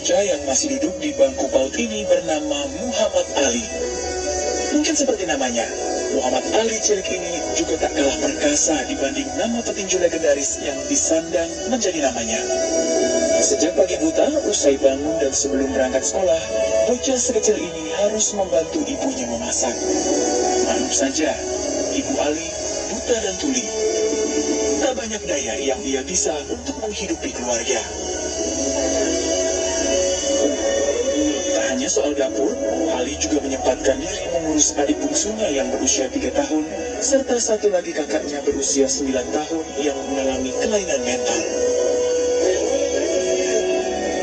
bocah yang masih duduk di bangku PAUD ini bernama Muhammad Ali. Mungkin seperti namanya, Muhammad Ali cilik ini juga tak kalah perkasa dibanding nama petinju legendaris yang disandang menjadi namanya. Sejak pagi buta, usai bangun dan sebelum berangkat sekolah, bocah sekecil ini harus membantu ibunya memasak. Maklum saja, ibu Ali buta dan tuli. Tak banyak daya yang ia bisa untuk menghidupi keluarga. Soal dapur, Ali juga menyempatkan diri mengurus adik bungsunya yang berusia 3 tahun, serta satu lagi kakaknya berusia 9 tahun yang mengalami kelainan mental.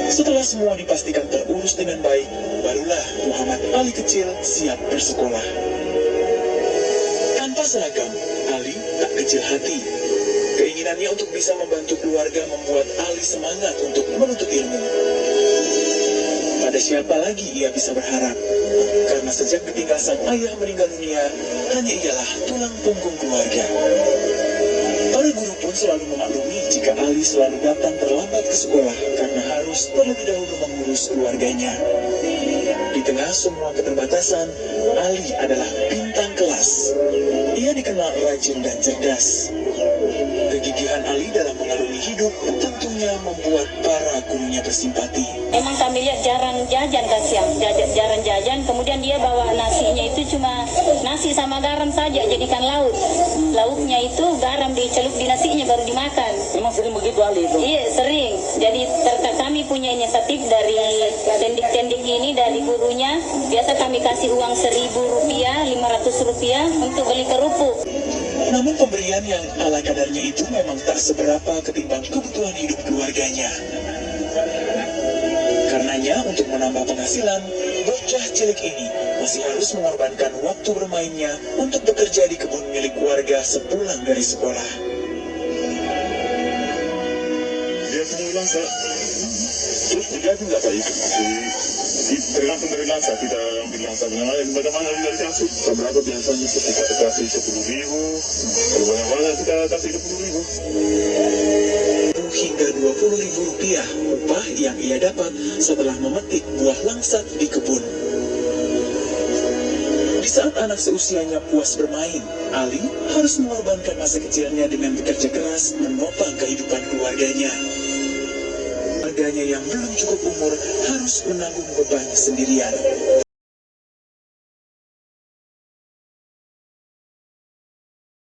Setelah semua dipastikan terurus dengan baik, barulah Muhammad Ali kecil siap bersekolah. Tanpa seragam, Ali tak kecil hati. Keinginannya untuk bisa membantu keluarga membuat Ali semangat untuk menuntut ilmu. Siapa lagi ia bisa berharap? Karena sejak ditinggal sang ayah meninggal dunia, hanya ialah tulang punggung keluarga. Para guru pun selalu memaklumi jika Ali selalu datang terlambat ke sekolah karena harus terlebih dahulu mengurus keluarganya. Di tengah semua keterbatasan, Ali adalah bintang kelas. Ia dikenal rajin dan cerdas. Kegigihan Ali dalam mengarungi hidup tentunya membuat para gurunya bersimpati. Emang jajan kan siang, jajan, jarang jajan. Kemudian dia bawa nasinya itu cuma nasi sama garam saja, jadikan lauk. Lauknya itu garam dicelup di nasinya baru dimakan. Memang sering begitu Ali itu. Iya sering. Jadi kami punya inisiatif dari tendik-tendik ini dari gurunya. Biasa kami kasih uang seribu rupiah, lima ratus rupiah untuk beli kerupuk. Namun pemberian yang ala kadarnya itu memang tak seberapa ketimbang kebutuhan hidup keluarganya. Menambah penghasilan, bocah cilik ini masih harus mengorbankan waktu bermainnya untuk bekerja di kebun milik warga sepulang dari sekolah. dia punya lansa terus nggak pak? Itu Di- tergantung dari lansa kita ambil lansa bagaimana bagaimana dari kasih berapa biasanya kita kasih sepuluh ribu? Kalau banyak banyak kita kasih sepuluh ribu hingga 20 ribu rupiah yang ia dapat setelah memetik buah langsat di kebun. Di saat anak seusianya puas bermain, Ali harus mengorbankan masa kecilnya dengan bekerja keras menopang kehidupan keluarganya. Keluarganya yang belum cukup umur harus menanggung beban sendirian.